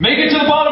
Make it to the bottom.